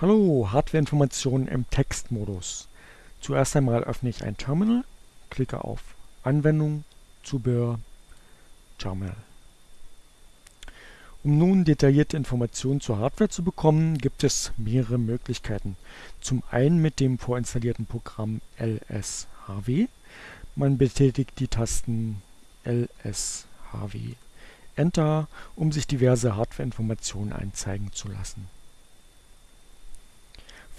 Hallo, Hardwareinformationen im Textmodus. Zuerst einmal öffne ich ein Terminal, klicke auf Anwendung, Zubehör, Terminal. Um nun detaillierte Informationen zur Hardware zu bekommen, gibt es mehrere Möglichkeiten. Zum einen mit dem vorinstallierten Programm LSHW. Man betätigt die Tasten LSHW Enter, um sich diverse Hardwareinformationen einzeigen zu lassen.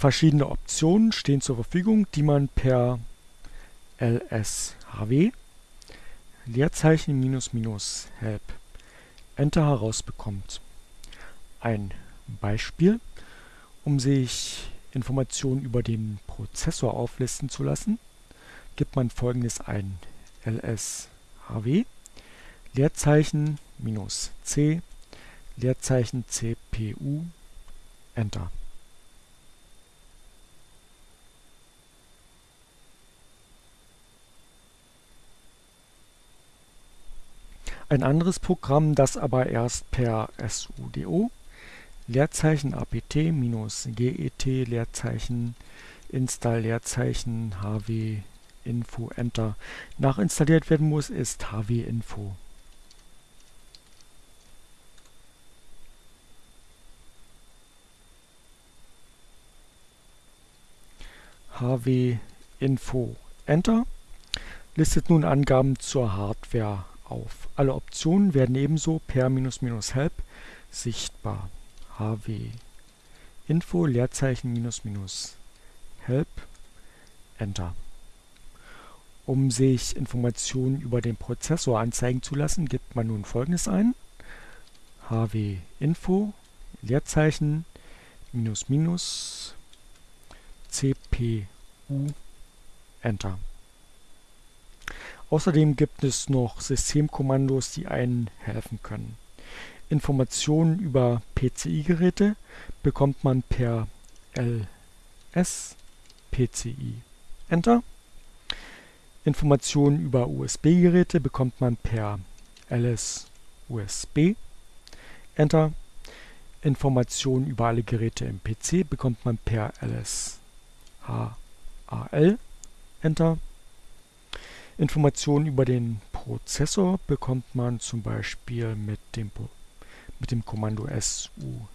Verschiedene Optionen stehen zur Verfügung, die man per lshw Leerzeichen minus minus help Enter herausbekommt. Ein Beispiel, um sich Informationen über den Prozessor auflisten zu lassen, gibt man folgendes ein lshw Leerzeichen minus c Leerzeichen cpu Enter Ein anderes Programm, das aber erst per sudo Leerzeichen apt minus get Leerzeichen install Leerzeichen hw info enter nachinstalliert werden muss, ist hw-info. hw-info enter listet nun Angaben zur Hardware auf. Alle Optionen werden ebenso per "-help sichtbar. hw info Leerzeichen minus minus help Enter. Um sich Informationen über den Prozessor anzeigen zu lassen, gibt man nun folgendes ein: hw info Leerzeichen minus minus cpu Enter. Außerdem gibt es noch Systemkommandos, die einen helfen können. Informationen über PCI-Geräte bekommt man per ls PCI Enter. Informationen über USB-Geräte bekommt man per ls USB Enter. Informationen über alle Geräte im PC bekommt man per ls HAL Enter. Informationen über den Prozessor bekommt man zum Beispiel mit dem, mit dem Kommando sudo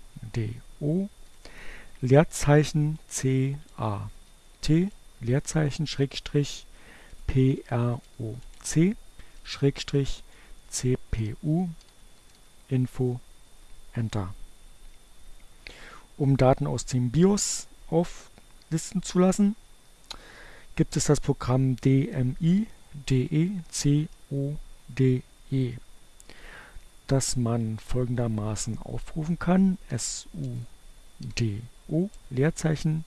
Leerzeichen CAT Leerzeichen Schrägstrich PROC Schrägstrich CPU Info Enter. Um Daten aus dem BIOS auflisten zu lassen, gibt es das Programm DMI DECODE, das man folgendermaßen aufrufen kann: SUDO Leerzeichen.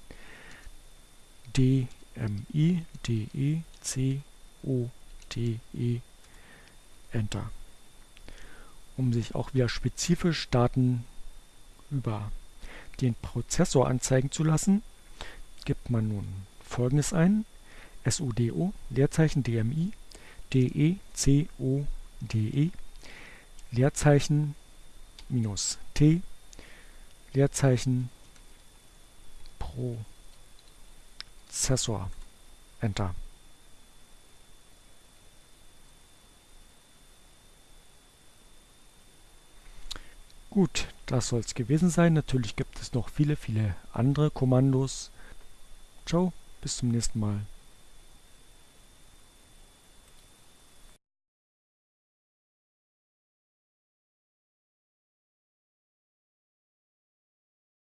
DMI DECODE Enter. Um sich auch wieder spezifisch Daten über den Prozessor anzeigen zu lassen, gibt man nun folgendes ein SUDO Leerzeichen DMI DECODE Leerzeichen minus T Leerzeichen Prozessor Enter. Gut, das soll es gewesen sein. Natürlich gibt es noch viele, viele andere Kommandos. Ciao, bis zum nächsten Mal.